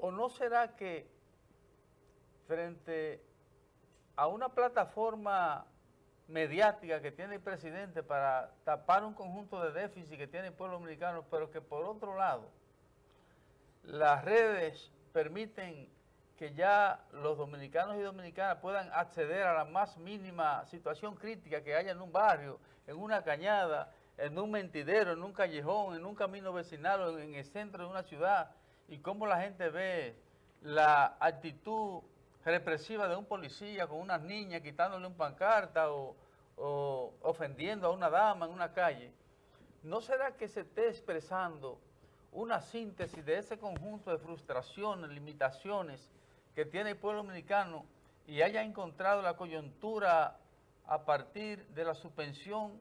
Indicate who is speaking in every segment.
Speaker 1: ¿O no será que frente a una plataforma mediática que tiene el presidente para tapar un conjunto de déficit que tiene el pueblo dominicano, pero que por otro lado las redes permiten que ya los dominicanos y dominicanas puedan acceder a la más mínima situación crítica que haya en un barrio, en una cañada, en un mentidero, en un callejón, en un camino vecinal, en el centro de una ciudad, y cómo la gente ve la actitud represiva de un policía con unas niñas quitándole un pancarta o, o ofendiendo a una dama en una calle, ¿no será que se esté expresando una síntesis de ese conjunto de frustraciones, limitaciones que tiene el pueblo dominicano y haya encontrado la coyuntura a partir de la suspensión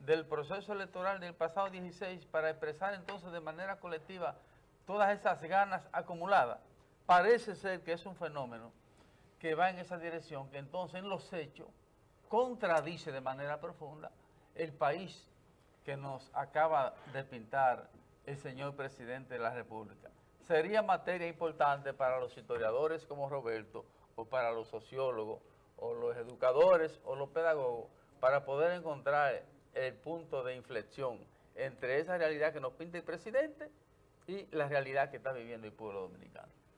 Speaker 1: del proceso electoral del pasado 16 para expresar entonces de manera colectiva todas esas ganas acumuladas. Parece ser que es un fenómeno que va en esa dirección, que entonces en los hechos contradice de manera profunda el país que nos acaba de pintar el señor presidente de la República. Sería materia importante para los historiadores como Roberto, o para los sociólogos, o los educadores, o los pedagogos, para poder encontrar el punto de inflexión entre esa realidad que nos pinta el presidente y la realidad que está viviendo el pueblo dominicano.